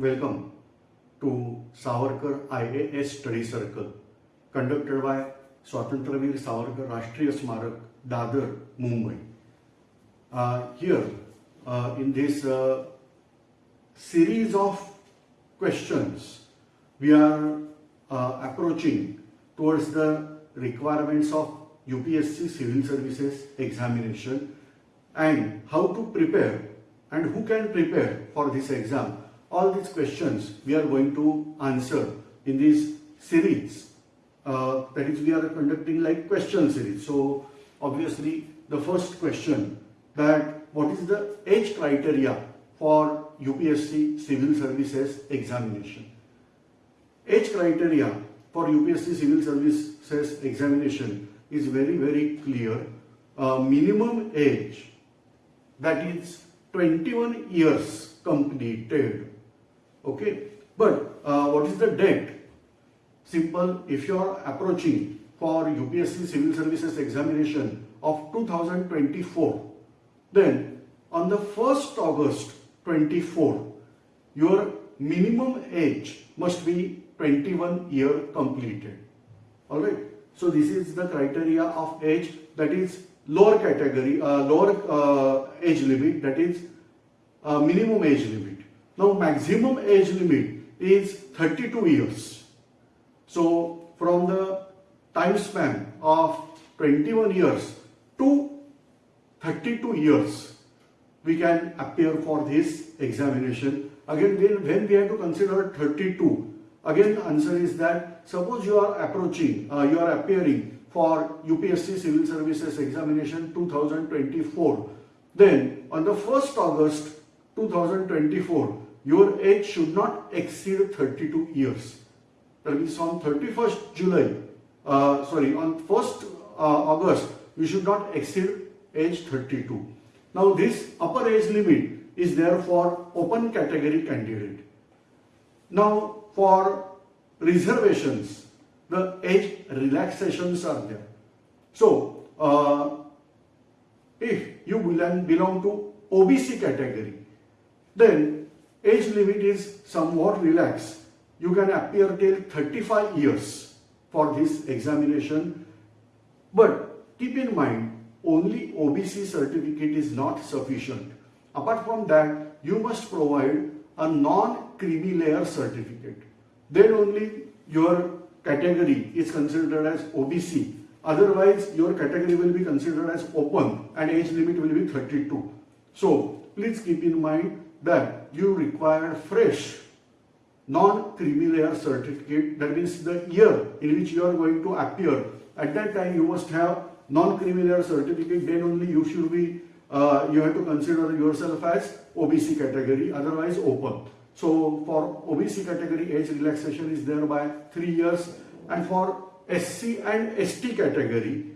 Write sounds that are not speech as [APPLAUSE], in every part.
Welcome to Savarkar IAS Study Circle conducted by Swatantravir Savarkar Rashtriya Smarak, Dadar, Mumbai. Uh, here, uh, in this uh, series of questions, we are uh, approaching towards the requirements of UPSC Civil Services examination and how to prepare and who can prepare for this exam. All these questions we are going to answer in this series. Uh, that is, we are conducting like question series. So, obviously, the first question that what is the age criteria for UPSC Civil Services examination? Age criteria for UPSC Civil Services examination is very, very clear. Uh, minimum age that is 21 years completed. Okay, but uh, what is the date? Simple, if you are approaching for UPSC Civil Services examination of 2024, then on the 1st August 24, your minimum age must be 21 year completed. Alright, so this is the criteria of age that is lower category, uh, lower uh, age limit that is uh, minimum age limit. Now maximum age limit is 32 years. So from the time span of 21 years to 32 years we can appear for this examination. Again when we have to consider 32 again the answer is that suppose you are approaching, uh, you are appearing for UPSC Civil Services Examination 2024. Then on the 1st August 2024, your age should not exceed 32 years. That means on 31st July, uh, sorry, on 1st uh, August, you should not exceed age 32. Now this upper age limit is there for open category candidate. Now for reservations, the age relaxations are there. So, uh, if you belong, belong to OBC category, then age limit is somewhat relaxed. You can appear till 35 years for this examination. But keep in mind, only OBC certificate is not sufficient. Apart from that, you must provide a non-creamy layer certificate. Then only your category is considered as OBC. Otherwise, your category will be considered as open and age limit will be 32. So, please keep in mind that you require fresh non-creamy layer certificate. That means the year in which you are going to appear. At that time, you must have non-creamy layer certificate. Then only you should be, uh, you have to consider yourself as OBC category, otherwise open. So for OBC category, age relaxation is there by 3 years and for SC and ST category,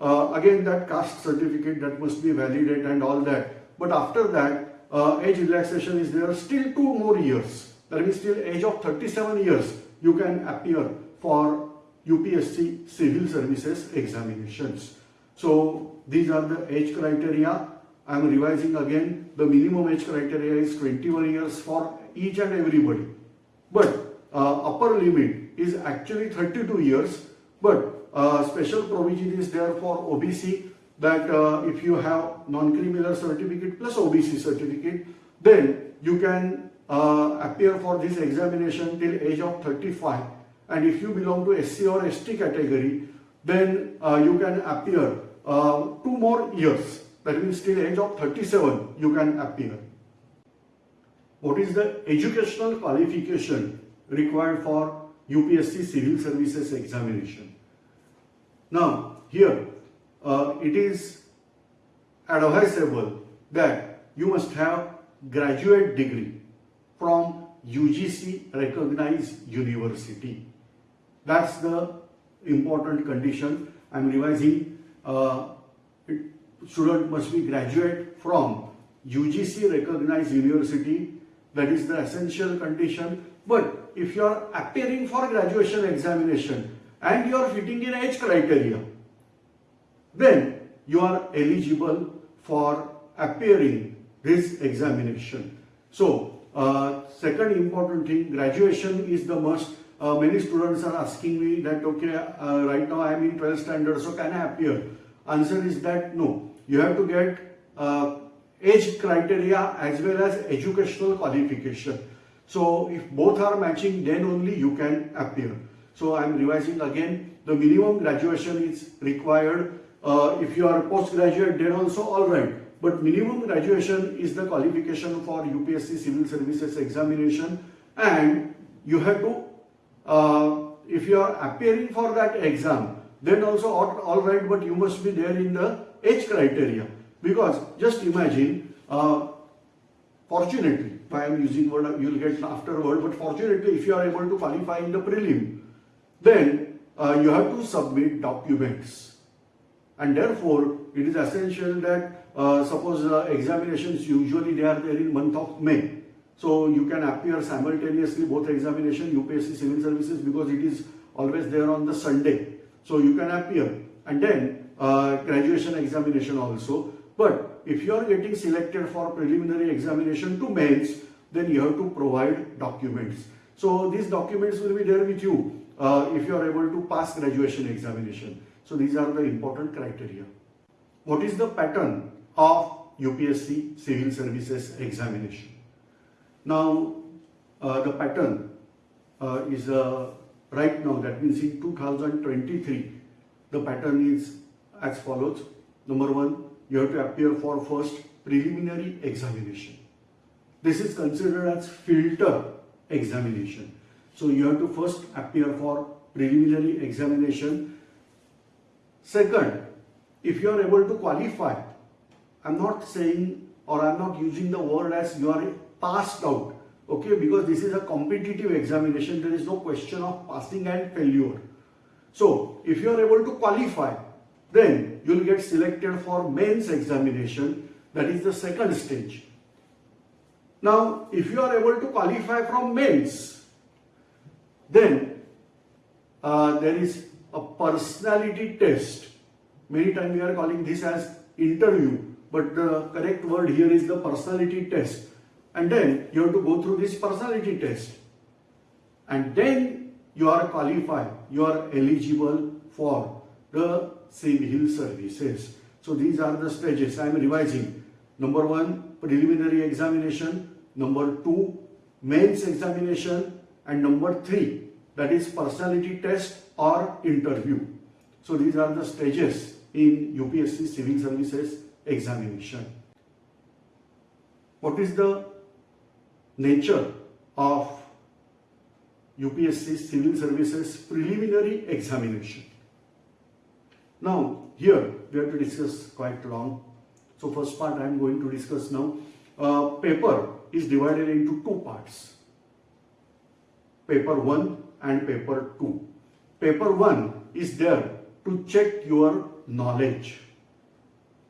uh, again that caste certificate that must be validated and all that. But after that, uh, age relaxation is there still 2 more years. That means till age of 37 years, you can appear for UPSC civil services examinations. So these are the age criteria. I am revising again. The minimum age criteria is 21 years for each and everybody. But uh, upper limit is actually 32 years. But uh, special provision is there for OBC that uh, if you have non-creamy layer certificate plus OBC certificate, then you can uh, appear for this examination till age of 35. And if you belong to SC or ST category, then uh, you can appear uh, two more years. That means till age of 37, you can appear what is the educational qualification required for UPSC Civil Services examination. Now, here uh, it is advisable that you must have graduate degree from UGC recognized university. That's the important condition. I am revising. Uh, student must be graduate from UGC recognized university that is the essential condition. But if you are appearing for graduation examination and you are fitting in age criteria, then you are eligible for appearing this examination. So, Uh, second important thing, graduation is the must. Uh, many students are asking me that, okay, uh, right now I am in 12th standard, so can I appear? Answer is that no. You have to get uh, age criteria as well as educational qualification. So if both are matching, then only you can appear. So I am revising again. The minimum graduation is required. Uh, if you are postgraduate, then also all right. But minimum graduation is the qualification for UPSC Civil Services examination, and you have to. Uh, if you are appearing for that exam, then also all, all right. But you must be there in the age criteria because just imagine. Uh, fortunately, I am using word, you will get afterward. But fortunately, if you are able to qualify in the prelim, then uh, you have to submit documents. And therefore, it is essential that uh, suppose uh, examinations usually they are there in month of May. So you can appear simultaneously both examination, UPSC Civil Services because it is always there on the Sunday. So you can appear and then uh, graduation examination also. But if you are getting selected for preliminary examination to mains, then you have to provide documents. So these documents will be there with you uh, if you are able to pass graduation examination. So these are the important criteria. What is the pattern of UPSC Civil Services examination? Now, uh, the pattern uh, is uh, right now, that means in 2023, the pattern is as follows. Number one, you have to appear for first preliminary examination. This is considered as filter examination. So you have to first appear for preliminary examination. Second, if you are able to qualify, I'm not saying or I'm not using the word as you are passed out, okay, because this is a competitive examination, there is no question of passing and failure. So, if you are able to qualify, then you will get selected for mains examination, that is the second stage. Now, if you are able to qualify from mains, then uh, there is a personality test. Many times we are calling this as interview, but the correct word here is the personality test. And then you have to go through this personality test. And then you are qualified, you are eligible for the civil services. So these are the stages I am revising. Number one, preliminary examination. Number two, mains examination. And number three, that is personality test or interview. So these are the stages in UPSC Civil Services examination. What is the nature of UPSC Civil Services preliminary examination? Now, here we have to discuss quite long. So, first part I am going to discuss now. Uh, paper is divided into two parts. Paper 1 and paper 2. Paper 1 is there to check your knowledge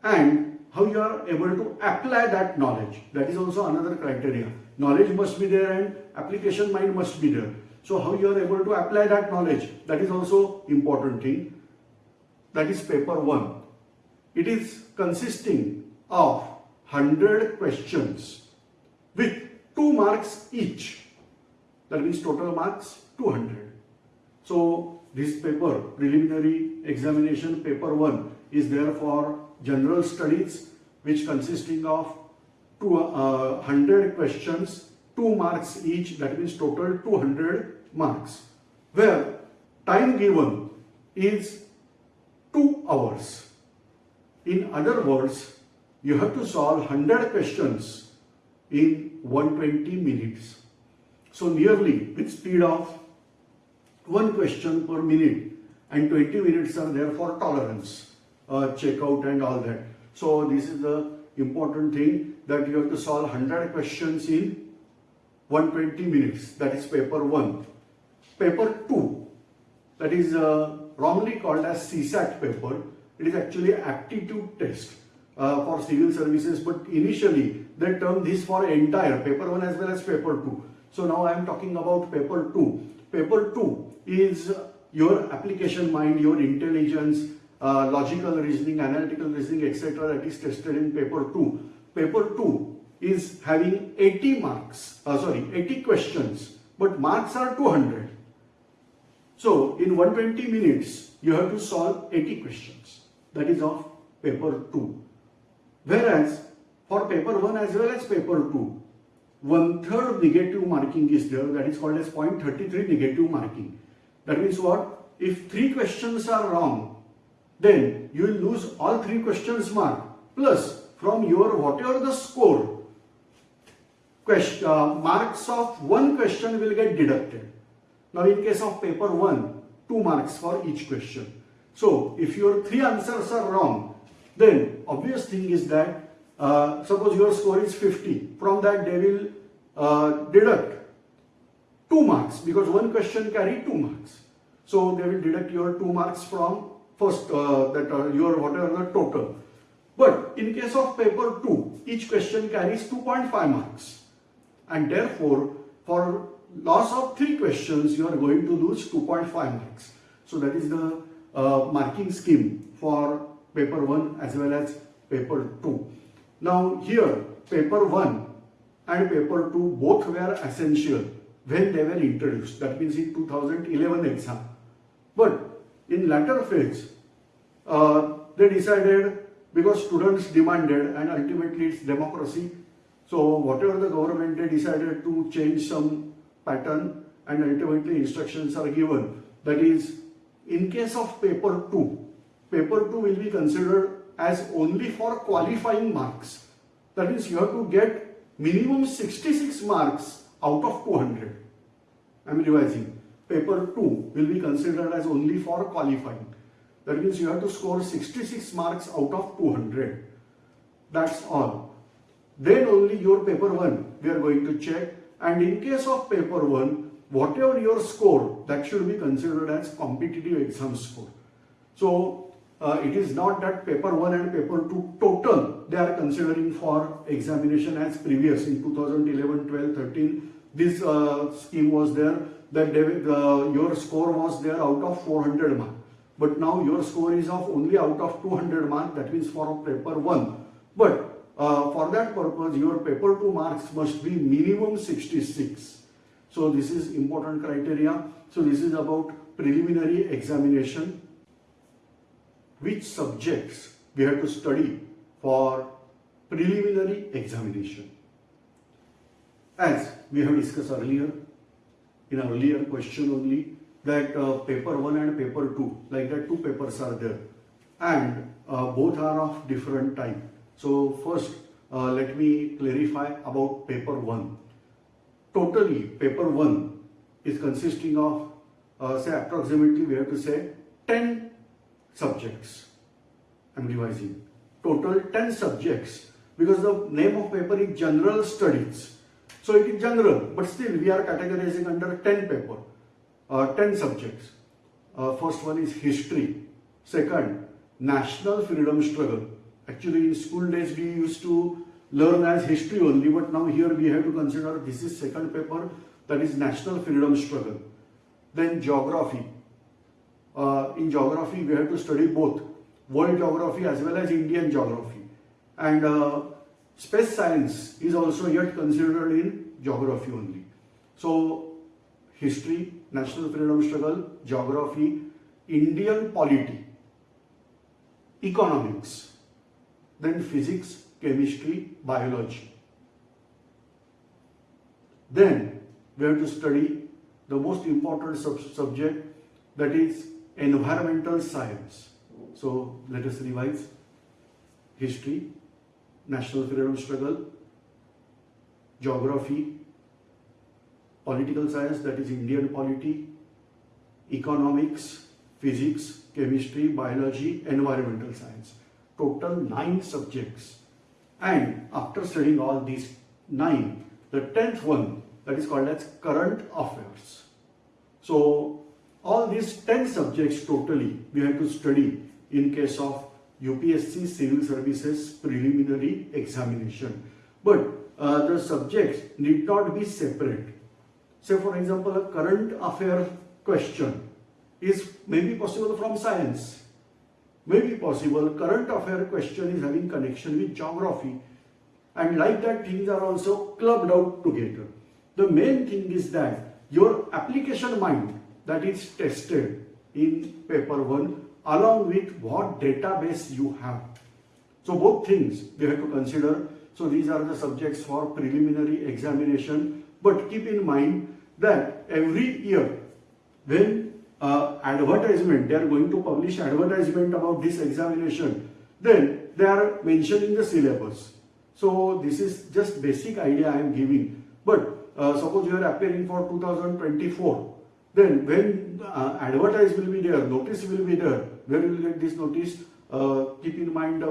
and how you are able to apply that knowledge. That is also another criteria. Knowledge must be there and application mind must be there. So how you are able to apply that knowledge, that is also important thing. That is paper 1. It is consisting of 100 questions with 2 marks each. That means total marks 200. So this paper, preliminary examination paper 1 is there for general studies which consisting of two, uh, 100 questions, 2 marks each that means total 200 marks where time given is 2 hours. In other words, you have to solve 100 questions in 120 minutes. So nearly with speed of one question per minute and 20 minutes are there for tolerance uh, checkout and all that. So this is the important thing that you have to solve 100 questions in 120 minutes. That is paper 1. Paper 2, that is uh, wrongly called as CSAT paper. It is actually aptitude test uh, for civil services but initially they termed this for entire paper 1 as well as paper 2. So now I am talking about paper 2. Paper 2 is your application mind, your intelligence, uh, logical reasoning, analytical reasoning, etc. that is tested in paper 2. Paper 2 is having 80 marks, uh, sorry, 80 questions, but marks are 200. So in 120 minutes, you have to solve 80 questions. That is of paper 2. Whereas for paper 1 as well as paper 2, one third negative marking is there that is called as 0.33 negative marking. That means what? If three questions are wrong, then you will lose all three questions mark plus from your whatever the score, question, uh, marks of one question will get deducted. Now in case of paper 1, 2 marks for each question. So if your three answers are wrong, then obvious thing is that uh, suppose your score is 50, from that they will uh, deduct 2 marks because one question carry 2 marks. So they will deduct your 2 marks from first uh, that uh, your whatever the total. But in case of paper 2, each question carries 2.5 marks and therefore for loss of 3 questions you are going to lose 2.5 marks. So that is the uh, marking scheme for paper 1 as well as paper 2. Now here paper 1 and paper 2 both were essential when they were introduced. That means in 2011 exam. But in latter phase uh, they decided because students demanded and ultimately it's democracy. So whatever the government they decided to change some pattern and ultimately instructions are given. That is in case of paper 2 paper 2 will be considered as only for qualifying marks. That means you have to get minimum 66 marks out of 200 I am revising. Paper 2 will be considered as only for qualifying. That means you have to score 66 marks out of 200 that's all. Then only your paper 1 we are going to check. And in case of paper 1 whatever your score that should be considered as competitive exam score. So uh, it is not that paper 1 and paper 2 total they are considering for examination as previous. In 2011 12 13 this uh, scheme was there. That they, uh, your score was there out of 400 mark. But now your score is of only out of 200 mark. That means for paper 1 but uh, for that purpose your paper 2 marks must be minimum 66 so this is important criteria. So this is about preliminary examination which subjects we have to study for preliminary examination. As we have discussed earlier in our earlier question only that uh, paper 1 and paper 2 like that two papers are there. And uh, both are of different type. So first, uh, let me clarify about paper 1. Totally, paper 1 is consisting of, uh, say approximately we have to say 10 subjects. I'm revising. Total 10 subjects because the name of paper is general studies. So it is general, but still we are categorizing under 10 paper, uh, 10 subjects. Uh, first one is history. Second, national freedom struggle. Actually, in school days, we used to learn as history only, but now here we have to consider this is second paper, that is national freedom struggle. Then geography. Uh, in geography, we have to study both world geography as well as Indian geography. And uh, space science is also yet considered in geography only. So, history, national freedom struggle, geography, Indian polity, economics, then physics, chemistry, biology. Then we have to study the most important sub subject that is environmental science. So let us revise history, national freedom struggle, geography, political science that is Indian polity, economics, physics, chemistry, biology, environmental science total nine subjects. And after studying all these nine, the tenth one that is called as current affairs. So all these 10 subjects totally we have to study in case of UPSC Civil Services preliminary examination. But uh, the subjects need not be separate. Say for example, a current affair question is maybe possible from science Maybe possible current affair question is having connection with geography and like that things are also clubbed out together. The main thing is that your application mind that is tested in paper 1 along with what database you have. So both things we have to consider. So these are the subjects for preliminary examination. But keep in mind that every year when uh, advertisement, they are going to publish advertisement about this examination, then they are mentioning the syllabus. So this is just basic idea I am giving. But uh, suppose you are appearing for 2024, then when uh, advertise will be there, notice will be there, where you will get this notice? Uh, keep in mind the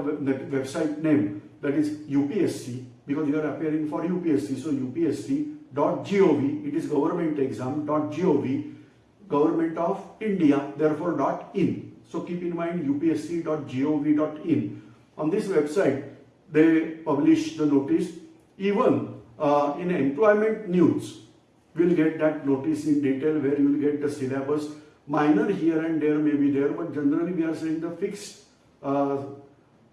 website name that is UPSC because you are appearing for UPSC. So upsc.gov, it is government exam.gov, government of India, therefore in. So keep in mind upsc.gov.in. On this website, they publish the notice. Even uh, in employment news, we'll get that notice in detail where you will get the syllabus. Minor here and there may be there, but generally we are saying the fixed uh,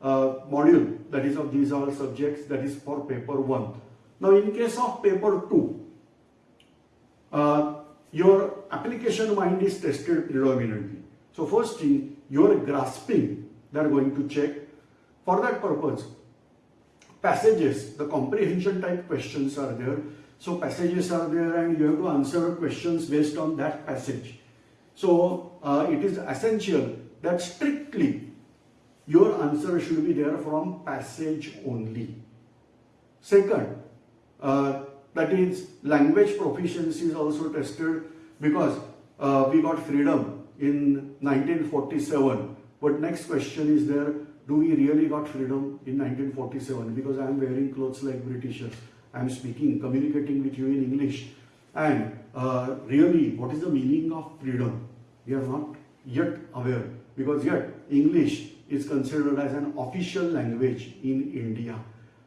uh, module that is of these all subjects that is for paper 1. Now in case of paper 2, uh, your application mind is tested predominantly. So first thing, your grasping, they are going to check. For that purpose, passages, the comprehension type questions are there. So passages are there and you have to answer questions based on that passage. So uh, it is essential that strictly your answer should be there from passage only. Second, uh, that is language proficiency is also tested because uh, we got freedom in 1947. But next question is there, do we really got freedom in 1947? Because I am wearing clothes like Britishers. I am speaking, communicating with you in English. And uh, really, what is the meaning of freedom? We are not yet aware because yet English is considered as an official language in India.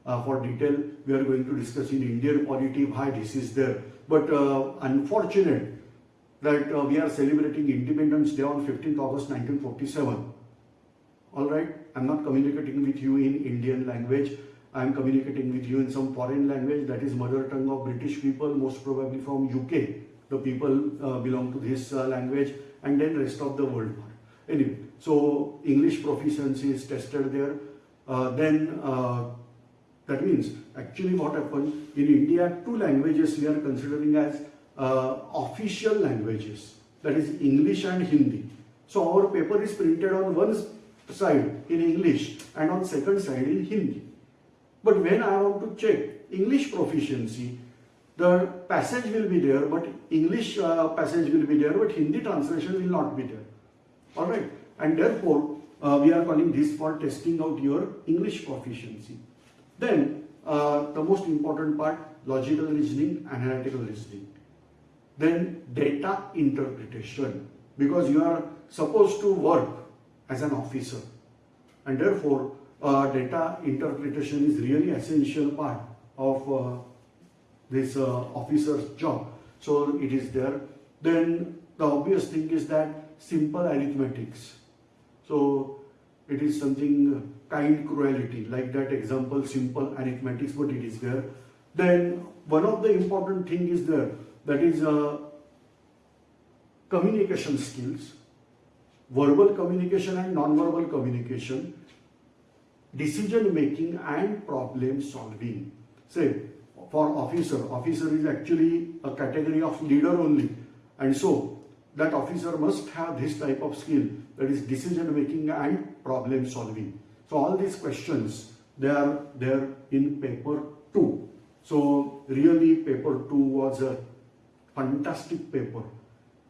Uh, for detail, we are going to discuss in Indian polity why this is there. But uh, unfortunate that uh, we are celebrating Independence Day on 15th August 1947. Alright, I'm not communicating with you in Indian language. I'm communicating with you in some foreign language that is mother tongue of British people, most probably from UK. The people uh, belong to this uh, language and then rest of the world. Anyway, so English proficiency is tested there. Uh, then uh, that means actually what happened in India, two languages we are considering as uh, official languages, that is English and Hindi. So our paper is printed on one side in English and on second side in Hindi. But when I want to check English proficiency, the passage will be there, but English uh, passage will be there, but Hindi translation will not be there. Alright, and therefore uh, we are calling this for testing out your English proficiency. Then uh, the most important part, logical reasoning, analytical reasoning. Then data interpretation because you are supposed to work as an officer and therefore uh, data interpretation is really essential part of uh, this uh, officer's job. So it is there. Then the obvious thing is that simple arithmetics. So it is something kind cruelty like that example simple arithmetics but it is there. Then one of the important thing is there that is uh, communication skills, verbal communication and non-verbal communication, decision making and problem solving. Say, for officer, officer is actually a category of leader only. And so, that officer must have this type of skill, that is decision making and problem solving. So, all these questions, they are there in paper 2. So, really paper 2 was a fantastic paper.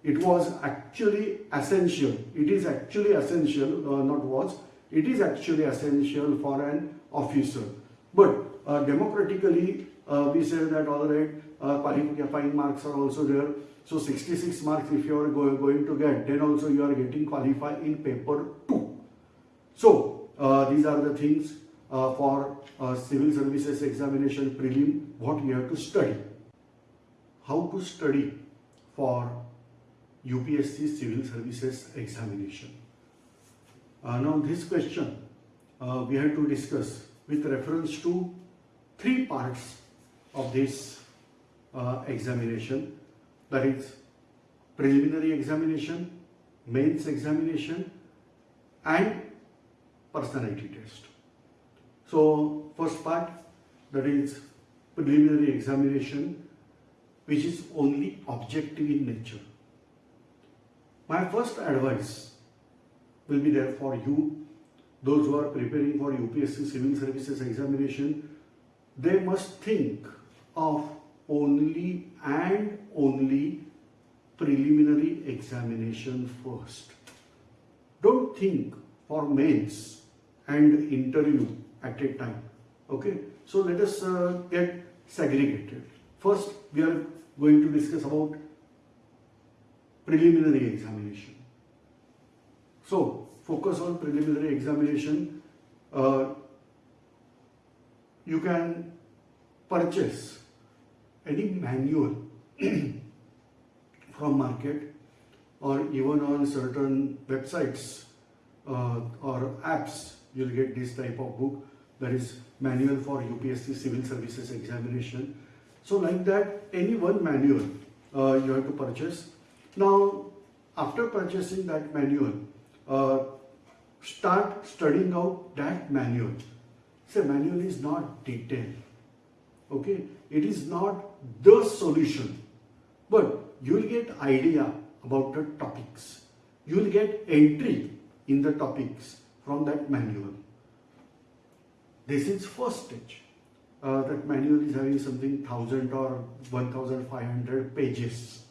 It was actually essential. It is actually essential, uh, not was, it is actually essential for an officer. But uh, democratically, uh, we say that all right, uh, qualifying marks are also there. So 66 marks if you are go going to get, then also you are getting qualified in paper 2. So uh, these are the things uh, for uh, civil services examination prelim, what you have to study how to study for UPSC Civil Services examination. Uh, now this question uh, we have to discuss with reference to three parts of this uh, examination that is preliminary examination, mains examination and personality test. So first part that is preliminary examination which is only objective in nature. My first advice will be there for you, those who are preparing for UPSC Civil Services examination, they must think of only and only preliminary examination first. Don't think for mains and interview at a time. Okay, so let us uh, get segregated. First, we are going to discuss about preliminary examination. So, focus on preliminary examination. Uh, you can purchase any manual [CLEARS THROAT] from market or even on certain websites uh, or apps you'll get this type of book that is manual for UPSC civil services examination so like that any one manual uh, you have to purchase now after purchasing that manual uh, start studying out that manual say manual is not detailed okay it is not the solution but you will get idea about the topics. You will get entry in the topics from that manual. This is first stage. Uh, that manual is having something 1000 or 1500 pages.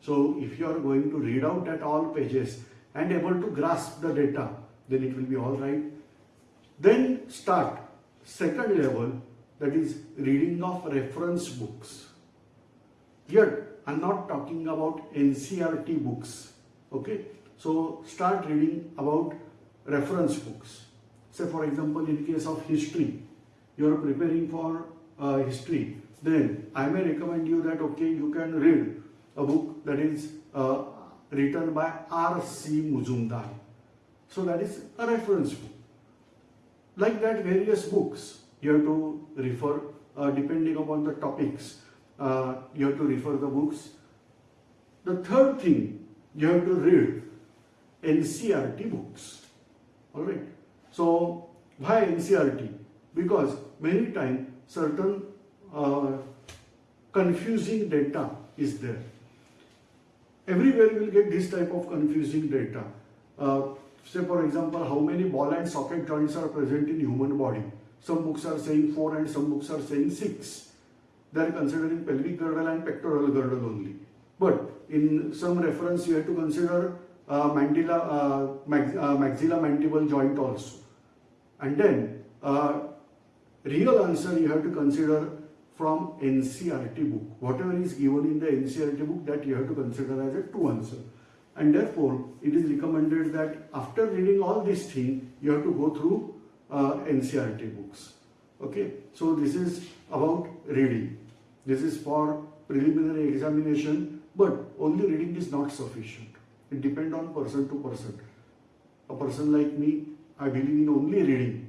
So if you are going to read out at all pages and able to grasp the data, then it will be all right. Then start second level that is reading of reference books. Yet I'm not talking about NCERT books. Okay, so start reading about reference books. Say for example, in case of history, you are preparing for uh, history, then I may recommend you that okay, you can read a book that is uh, written by R.C. Majumdar. So that is a reference book. Like that, various books you have to refer uh, depending upon the topics uh, you have to refer the books. The third thing, you have to read NCERT books. Alright. So, why NCERT? Because many times certain uh, confusing data is there. Everywhere you will get this type of confusing data. Uh, say for example, how many ball and socket joints are present in human body. Some books are saying 4 and some books are saying 6 they are considering pelvic girdle and pectoral girdle only. But in some reference, you have to consider uh, uh, max, uh, maxilla mandible joint also. And then uh, real answer you have to consider from NCERT book. Whatever is given in the NCERT book that you have to consider as a true answer. And therefore, it is recommended that after reading all these things, you have to go through uh, NCERT books. Okay, so this is about reading. This is for preliminary examination, but only reading is not sufficient. It depends on person to person. A person like me, I believe in only reading.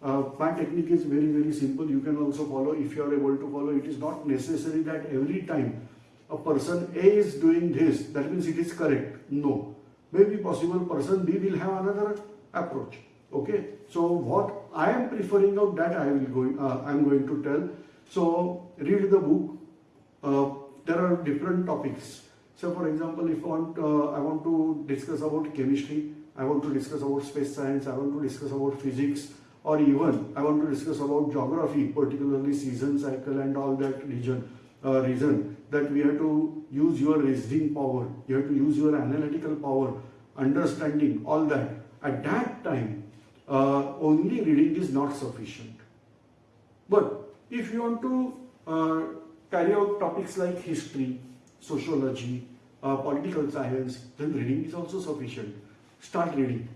Uh, my technique is very, very simple. You can also follow if you are able to follow. It is not necessary that every time a person A is doing this, that means it is correct. No. Maybe possible person B will have another approach. Okay. So what I am preferring of that I will go. Uh, I am going to tell. So read the book. Uh, there are different topics. So for example, if I want, uh, I want to discuss about chemistry, I want to discuss about space science, I want to discuss about physics, or even I want to discuss about geography, particularly season cycle and all that region, uh, reason that we have to use your reasoning power, you have to use your analytical power, understanding, all that. At that time, uh, only reading is not sufficient. But if you want to uh, carry out topics like history, sociology, uh, political science, then reading is also sufficient. Start reading.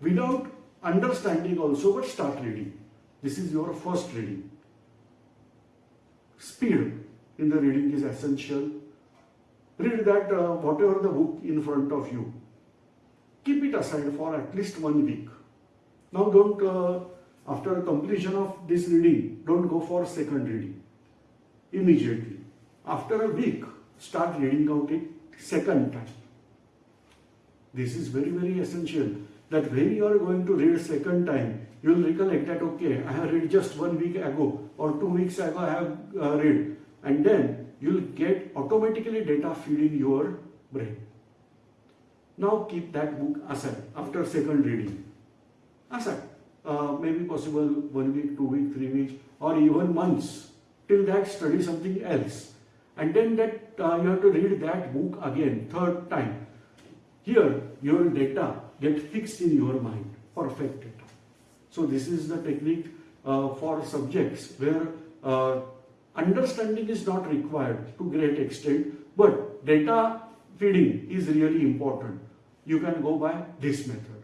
Without understanding also, but start reading. This is your first reading. Speed in the reading is essential. Read that uh, whatever the book in front of you keep it aside for at least one week. Now don't uh, after completion of this reading, don't go for second reading immediately. After a week, start reading out it second time. This is very, very essential that when you are going to read second time, you will recollect that, okay, I have read just one week ago or two weeks ago I have uh, read and then you will get automatically data feeding your brain. Now keep that book aside after second reading. Aside. Uh, maybe possible one week, two week, three weeks or even months. Till that study something else. And then that uh, you have to read that book again, third time. Here your data get fixed in your mind, perfect data. So this is the technique uh, for subjects where uh, understanding is not required to great extent, but data feeding is really important. You can go by this method.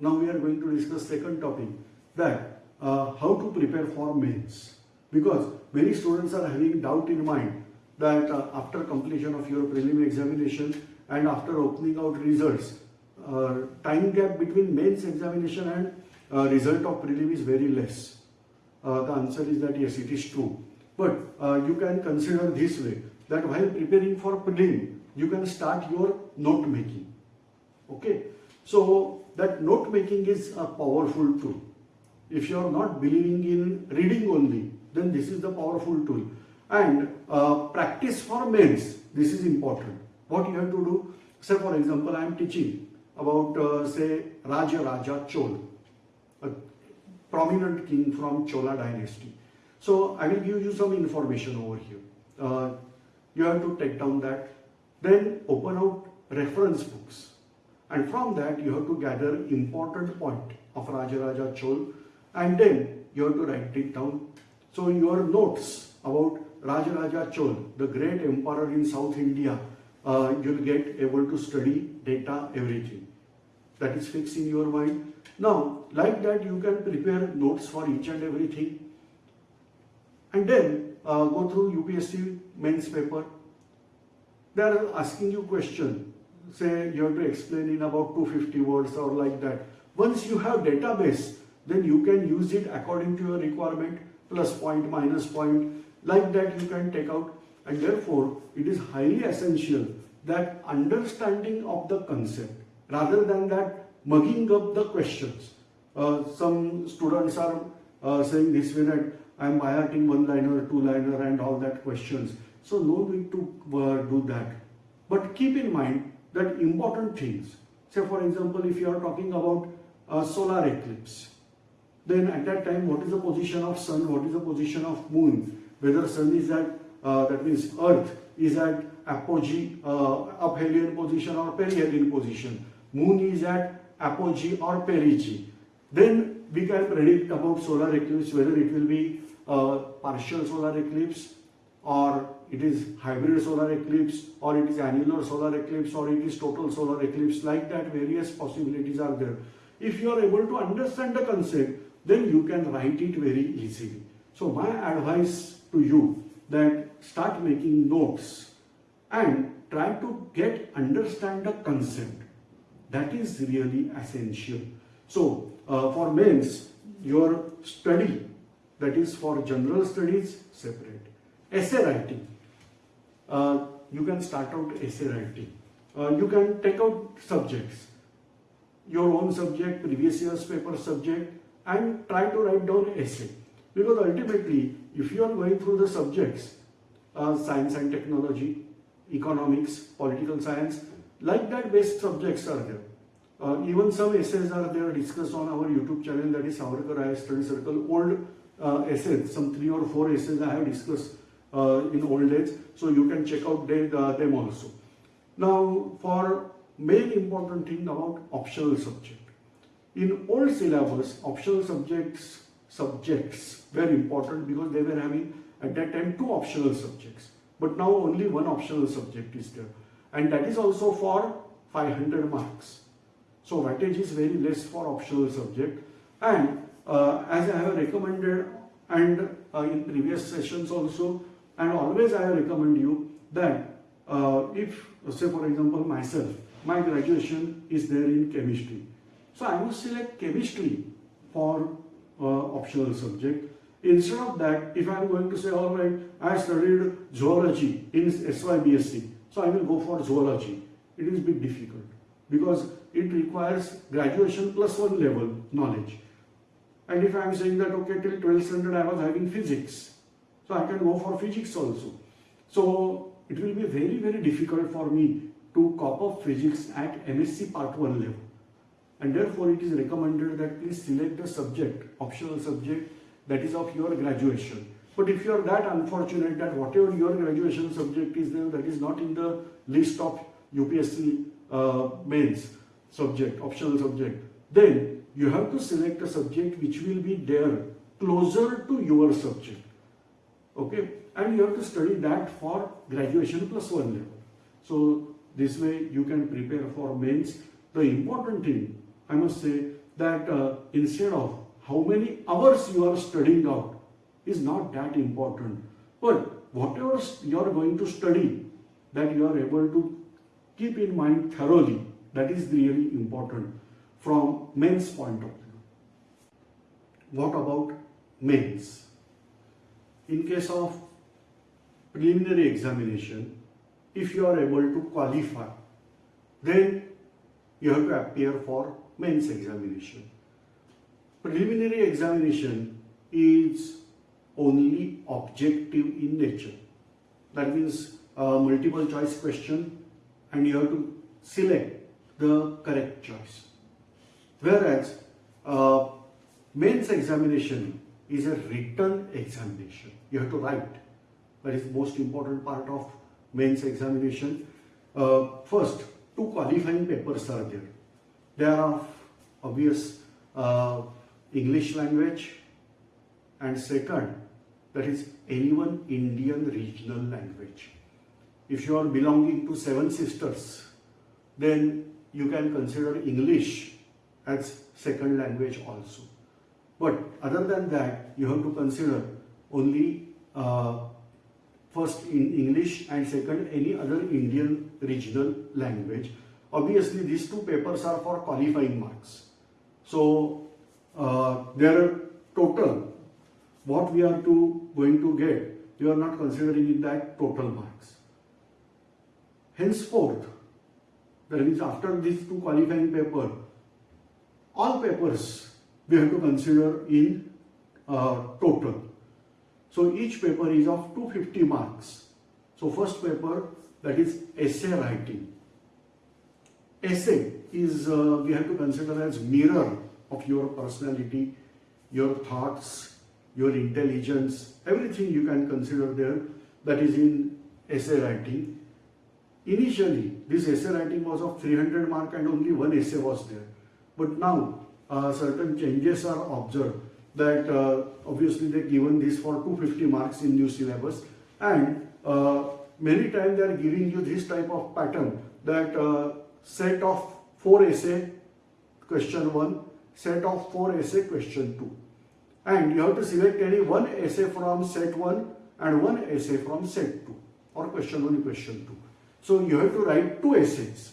Now we are going to discuss second topic that uh, how to prepare for mains because many students are having doubt in mind that uh, after completion of your prelim examination and after opening out results uh, time gap between mains examination and uh, result of prelim is very less uh, the answer is that yes it is true but uh, you can consider this way that while preparing for prelim you can start your note making okay so that note making is a powerful tool. If you are not believing in reading only, then this is the powerful tool. And uh, practice for mains, this is important. What you have to do, say for example, I am teaching about uh, say Raja Raja Chol, a prominent king from Chola dynasty. So I will give you some information over here. Uh, you have to take down that. Then open out reference books and from that you have to gather important point of Rajaraja Chol and then you have to write it down. So your notes about Rajaraja Chol, the great emperor in South India, uh, you'll get able to study data, everything. That is fixed in your mind. Now, like that you can prepare notes for each and everything and then uh, go through UPSC mains paper. They are asking you question say you have to explain in about 250 words or like that. Once you have database, then you can use it according to your requirement, plus point, minus point, like that you can take out. And therefore, it is highly essential that understanding of the concept, rather than that mugging up the questions. Uh, some students are uh, saying this way that I am highlighting one liner, two liner and all that questions. So no need to uh, do that. But keep in mind that important things. Say for example, if you are talking about a solar eclipse, then at that time what is the position of sun, what is the position of moon, whether sun is at, uh, that means earth is at apogee, uh, aphelion position or perihelion position, moon is at apogee or perigee. Then we can predict about solar eclipse whether it will be a partial solar eclipse or it is hybrid solar eclipse or it is annular solar eclipse or it is total solar eclipse. Like that various possibilities are there. If you are able to understand the concept then you can write it very easily. So my advice to you that start making notes and try to get understand the concept. That is really essential. So uh, for mains your study that is for general studies separate. Essay writing. Uh, you can start out essay writing. Uh, you can take out subjects, your own subject, previous year's paper subject and try to write down essay. Because ultimately, if you are going through the subjects, uh, science and technology, economics, political science, like that based subjects are there. Uh, even some essays are there discussed on our YouTube channel that is Savarkar IAS Study Circle. Old uh, essays, some three or four essays I have discussed uh, in old days. So you can check out uh, them also. Now for main important thing about optional subject. In old syllabus, optional subjects subjects were important because they were having at that time two optional subjects. But now only one optional subject is there. And that is also for 500 marks. So weightage is very less for optional subject. And uh, as I have recommended and uh, in previous sessions also, and always I recommend you that uh, if, say for example, myself, my graduation is there in chemistry. So I must select chemistry for uh, optional subject. Instead of that, if I am going to say, all right, I studied zoology in SYBSc, so I will go for zoology. It is a bit difficult because it requires graduation plus one level knowledge. And if I am saying that, okay, till 12th standard I was having physics, so I can go for physics also. So it will be very, very difficult for me to cop up physics at MSc Part 1 level. And therefore, it is recommended that please select the subject, optional subject that is of your graduation. But if you are that unfortunate that whatever your graduation subject is there, that is not in the list of UPSC uh, mains subject, optional subject, then you have to select a subject which will be there closer to your subject. Okay, and you have to study that for graduation plus one level. So this way you can prepare for mains. The important thing, I must say, that uh, instead of how many hours you are studying out is not that important. But whatever you are going to study, that you are able to keep in mind thoroughly, that is really important from mains point of view. What about mains? In case of preliminary examination, if you are able to qualify, then you have to appear for mains examination. Preliminary examination is only objective in nature. That means a multiple choice question and you have to select the correct choice. Whereas uh, mains examination is a written examination. You have to write. That is the most important part of mains examination. Uh, first, two qualifying papers are there. There are obvious uh, English language and second, that is any one Indian regional language. If you are belonging to Seven Sisters, then you can consider English as second language also. But other than that, you have to consider only uh, first in English and second any other Indian regional language. Obviously, these two papers are for qualifying marks. So, uh, their total, what we are to going to get, you are not considering in that total marks. Henceforth, that is after these two qualifying paper, all papers we have to consider in uh, total. So each paper is of 250 marks. So first paper that is essay writing. Essay is uh, we have to consider as mirror of your personality, your thoughts, your intelligence, everything you can consider there that is in essay writing. Initially, this essay writing was of 300 mark and only one essay was there. But now uh, certain changes are observed that uh, obviously they given this for 250 marks in new syllabus and uh, many times they are giving you this type of pattern that uh, set of 4 essay question 1, set of 4 essay question 2 and you have to select any one essay from set 1 and one essay from set 2 or question 1 question 2. So you have to write two essays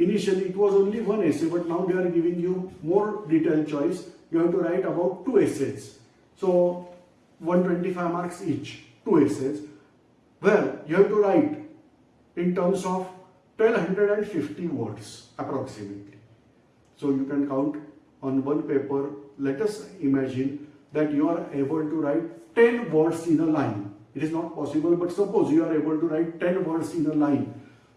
Initially it was only one essay but now they are giving you more detailed choice. You have to write about two essays. So 125 marks each, two essays. Well, you have to write in terms of 1250 words approximately. So you can count on one paper. Let us imagine that you are able to write 10 words in a line. It is not possible, but suppose you are able to write 10 words in a line.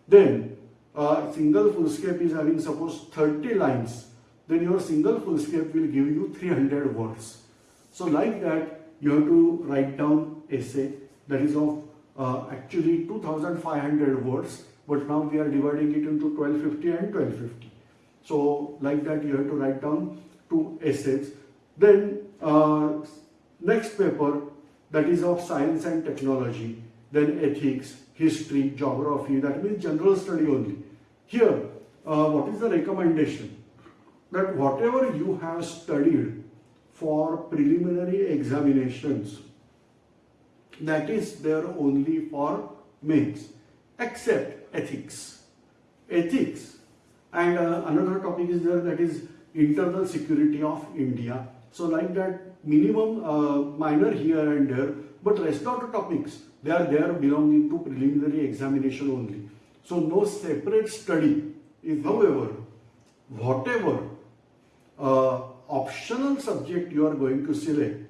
Then a single foolscap is having suppose 30 lines, then your single foolscap will give you 300 words. So like that, you have to write down essay that is of uh, actually 2500 words, but now we are dividing it into 1250 and 1250. So like that, you have to write down two essays. Then uh, next paper that is of science and technology, then ethics, history, geography, that means general study only. Here, uh, what is the recommendation? That whatever you have studied for preliminary examinations, that is there only for mains, except ethics. Ethics. And uh, another topic is there that is internal security of India. So like that minimum uh, minor here and there, but rest of the topics, they are there belonging to preliminary examination only. So no separate study. If however, whatever uh, optional subject you are going to select,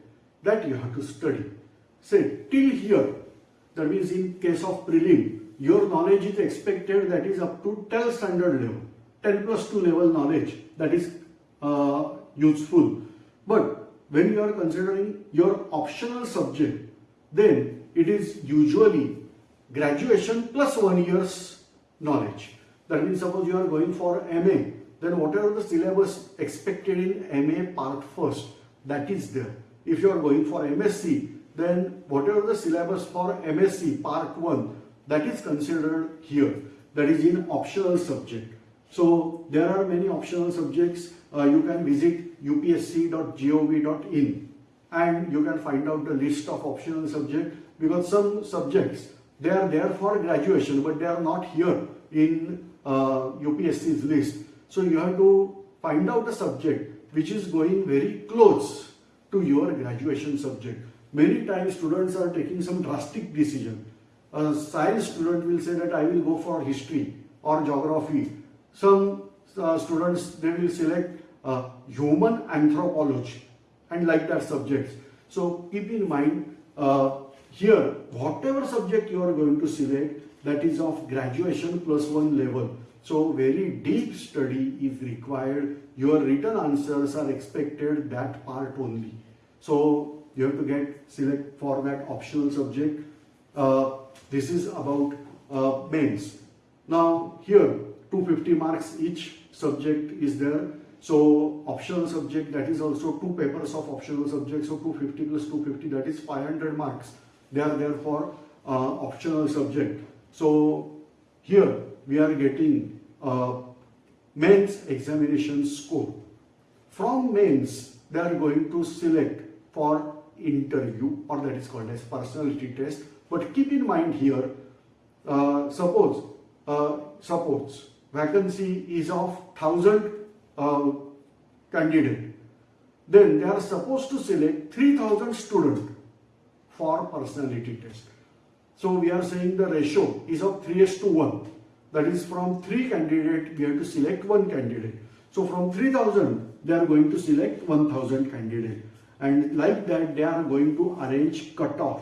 that you have to study. Say till here, that means in case of prelim, your knowledge is expected that is up to 10 standard level, 10 plus 2 level knowledge that is uh, useful. But when you are considering your optional subject, then it is usually graduation plus one year's knowledge. That means suppose you are going for MA, then whatever the syllabus expected in MA part first, that is there. If you are going for MSc, then whatever the syllabus for MSc part 1, that is considered here. That is in optional subject. So there are many optional subjects. Uh, you can visit upsc.gov.in and you can find out the list of optional subjects because some subjects they are there for graduation but they are not here in uh, UPSC's list. So you have to find out a subject which is going very close to your graduation subject. Many times students are taking some drastic decision. A science student will say that I will go for history or geography. Some uh, students they will select uh, human anthropology and like that subjects. So keep in mind uh, here whatever subject you are going to select that is of graduation plus one level. So very deep study is required. Your written answers are expected that part only. So you have to get select for that optional subject. Uh, this is about uh, mains. Now here 250 marks each subject is there. So optional subject that is also two papers of optional subject. So 250 plus 250 that is 500 marks. They are there for uh, optional subject. So here we are getting uh, mains examination score. From mains they are going to select for interview or that is called as personality test. But keep in mind here, uh, suppose, uh, suppose vacancy is of 1000 uh, candidate, then they are supposed to select 3000 student for personality test. So we are saying the ratio is of 3 to 1. That is from 3 candidate, we have to select 1 candidate. So from 3000, they are going to select 1000 candidate and like that they are going to arrange cutoff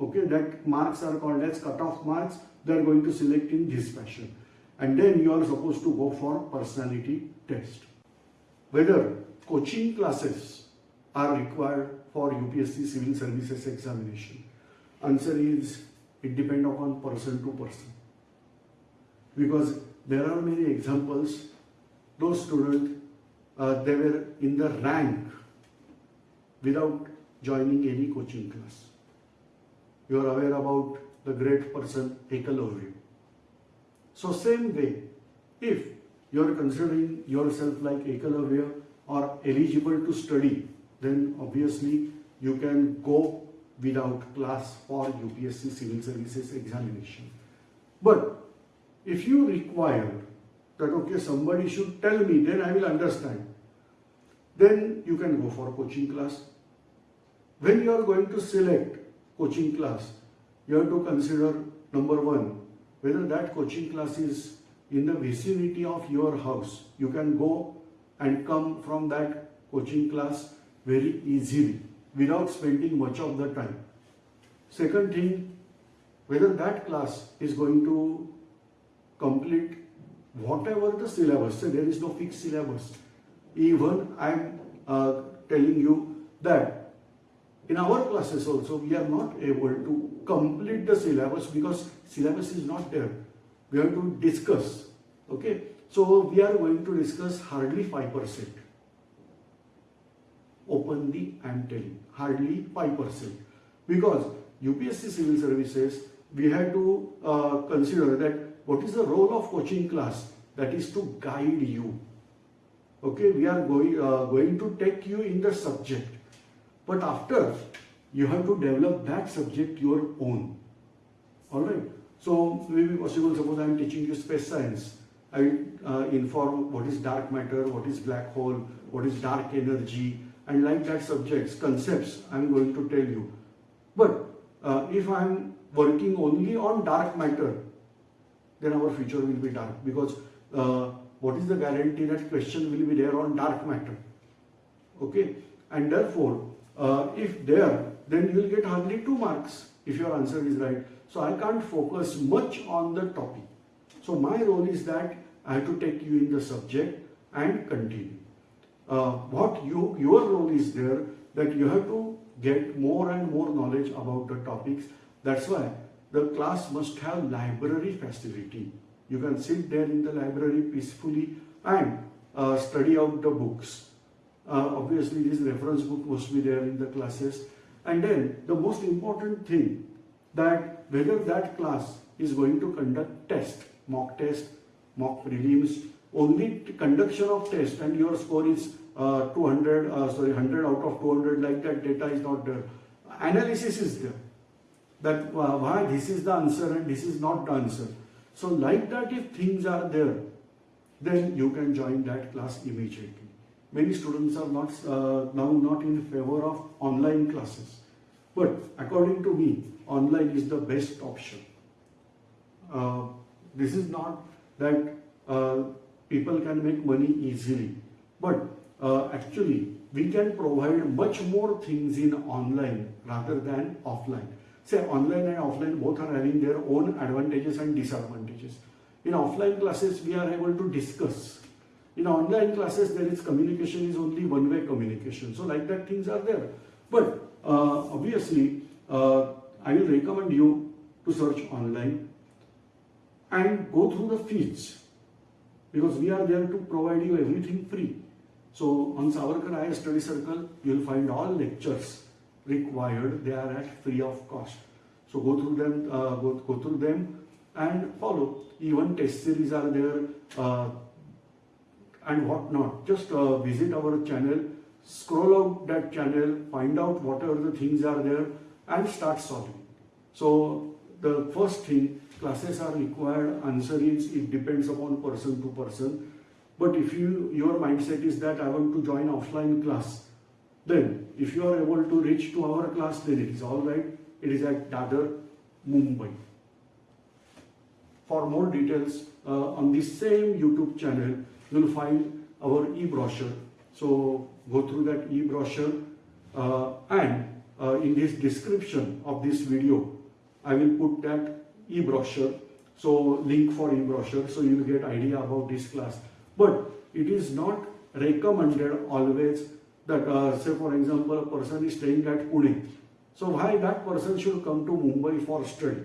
okay that marks are called as cutoff marks they are going to select in this fashion and then you are supposed to go for personality test whether coaching classes are required for UPSC civil services examination answer is it depends upon person to person because there are many examples those students uh, they were in the rank without joining any coaching class. You are aware about the great person Ekalavya. So same way, if you are considering yourself like Ekalavya or eligible to study, then obviously you can go without class for UPSC Civil Services examination. But if you require that okay somebody should tell me then I will understand then you can go for coaching class when you are going to select coaching class, you have to consider number one, whether that coaching class is in the vicinity of your house. You can go and come from that coaching class very easily without spending much of the time. Second thing, whether that class is going to complete whatever the syllabus, so there is no fixed syllabus. Even I am uh, telling you that in our classes also, we are not able to complete the syllabus because syllabus is not there. We have to discuss. Okay. So we are going to discuss hardly 5%. Openly I am telling, hardly 5%. Because UPSC Civil Services, we had to uh, consider that what is the role of coaching class? That is to guide you. Okay, we are going, uh, going to take you in the subject but after, you have to develop that subject your own. Alright. So, maybe possible, suppose I am teaching you space science I will uh, inform what is dark matter, what is black hole, what is dark energy, and like that subjects, concepts, I'm going to tell you. But uh, if I'm working only on dark matter, then our future will be dark because uh, what is the guarantee that question will be there on dark matter? Okay, and therefore, uh, if there, then you will get hardly two marks if your answer is right. So I can't focus much on the topic. So my role is that I have to take you in the subject and continue. Uh, what you, your role is there that you have to get more and more knowledge about the topics. That's why the class must have library facility. You can sit there in the library peacefully and uh, study out the books. Uh, obviously, this reference book must be there in the classes. And then the most important thing that whether that class is going to conduct test, mock test, mock prelims, only conduction of test and your score is uh, 200, uh, sorry, 100 out of 200 like that data is not there. Analysis is there. That uh, why this is the answer and this is not the answer. So like that if things are there, then you can join that class immediately. Many students are not uh, now not in favor of online classes. But according to me, online is the best option. Uh, this is not that uh, people can make money easily, but uh, actually we can provide much more things in online rather than offline. Say online and offline both are having their own advantages and disadvantages. In offline classes, we are able to discuss. In online classes, there is communication is only one-way communication. So like that things are there. But uh, obviously, uh, I will recommend you to search online and go through the feeds because we are there to provide you everything free. So on Savarkar IAS Study Circle, you will find all lectures required. They are at free of cost. So go through them, uh, go, go through them and follow. Even test series are there uh, and what not. Just uh, visit our channel, scroll out that channel, find out whatever the things are there and start solving. So the first thing, classes are required, answer is, it depends upon person to person. But if you your mindset is that I want to join offline class, then if you are able to reach to our class, then it is all right. It is at Dadar, Mumbai. For more details uh, on this same YouTube channel, you will find our e-brochure. So go through that e-brochure uh, and uh, in this description of this video, I will put that e-brochure. So link for e-brochure so you will get idea about this class. But it is not recommended always that uh, say for example a person is staying at Pune. So why that person should come to Mumbai for study?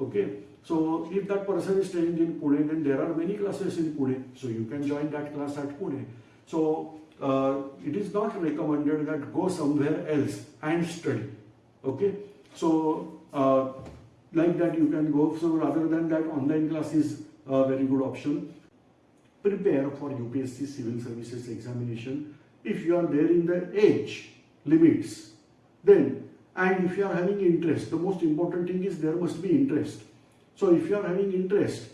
Okay. So if that person is staying in Pune, then there are many classes in Pune. So you can join that class at Pune. So uh, it is not recommended that go somewhere else and study. Okay. So uh, like that you can go. So rather than that, online class is a very good option. Prepare for UPSC Civil Services examination. If you are there in the age limits, then and if you are having interest, the most important thing is there must be interest. So if you are having interest,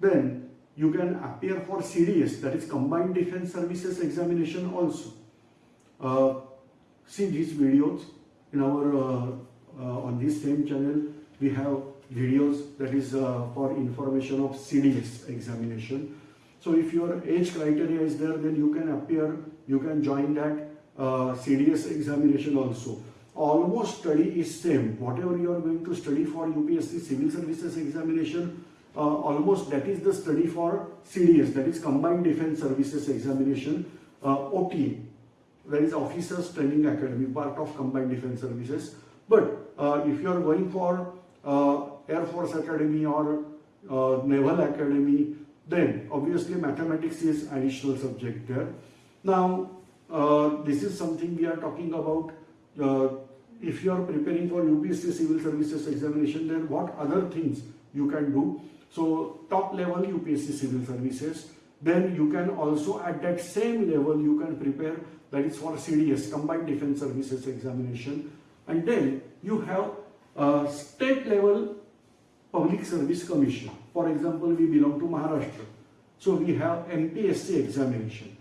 then you can appear for CDS, that is Combined Defense Services examination also. Uh, see these videos in our uh, uh, on this same channel. We have videos that is uh, for information of CDS examination. So if your age criteria is there, then you can appear, you can join that uh, CDS examination also almost study is same. Whatever you are going to study for UPSC Civil Services examination, uh, almost that is the study for CDS, that is Combined Defense Services examination, uh, OTA, that is Officers Training Academy, part of Combined Defense Services. But uh, if you are going for uh, Air Force Academy or uh, Naval Academy, then obviously mathematics is additional subject there. Now, uh, this is something we are talking about if you are preparing for UPSC Civil Services examination, then what other things you can do? So top level UPSC Civil Services, then you can also at that same level you can prepare that is for CDS, Combined Defense Services examination. And then you have a state level public service commission. For example, we belong to Maharashtra. So we have MPSC examination,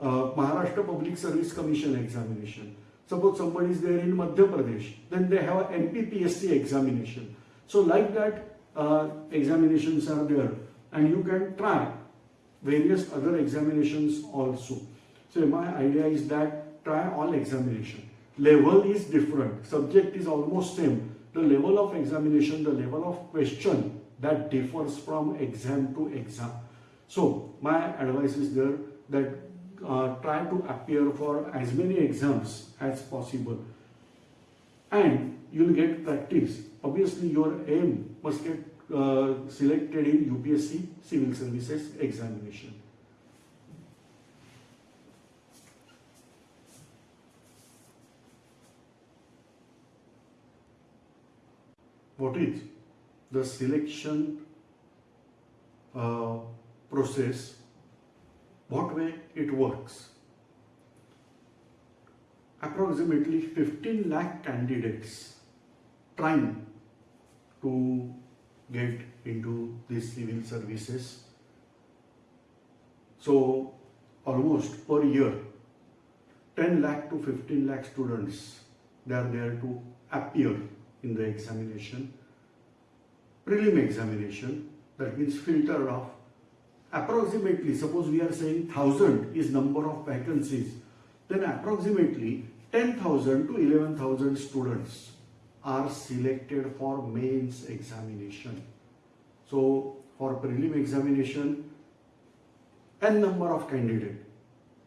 uh, Maharashtra Public Service Commission examination. Suppose somebody is there in Madhya Pradesh, then they have an MPPSC examination. So like that, uh, examinations are there, and you can try various other examinations also. So my idea is that try all examination. Level is different, subject is almost same. The level of examination, the level of question that differs from exam to exam. So my advice is there that uh, try to appear for as many exams as possible and you'll get practice. Obviously your aim must get uh, selected in UPSC Civil Services examination. What is the selection uh, process? What way it works? Approximately 15 lakh candidates trying to get into these civil services. So almost per year, 10 lakh to 15 lakh students, they are there to appear in the examination. Prelim examination, that means filter of approximately, suppose we are saying 1000 is number of vacancies, then approximately 10,000 to 11,000 students are selected for mains examination. So for prelim examination, n number of candidate,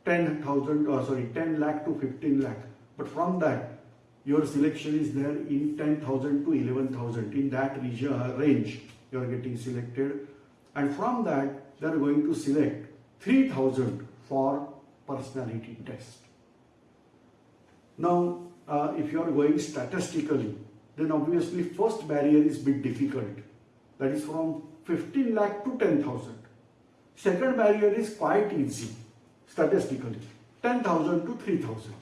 10,000 or sorry 10 lakh to 15 lakh. But from that, your selection is there in 10,000 to 11,000. In that region uh, range, you are getting selected. And from that, they are going to select 3,000 for personality test. Now, uh, if you are going statistically, then obviously first barrier is bit difficult. That is from 15 lakh to 10,000. Second barrier is quite easy statistically, 10,000 to 3,000.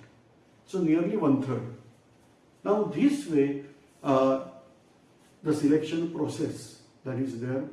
So nearly one third. Now this way, uh, the selection process that is there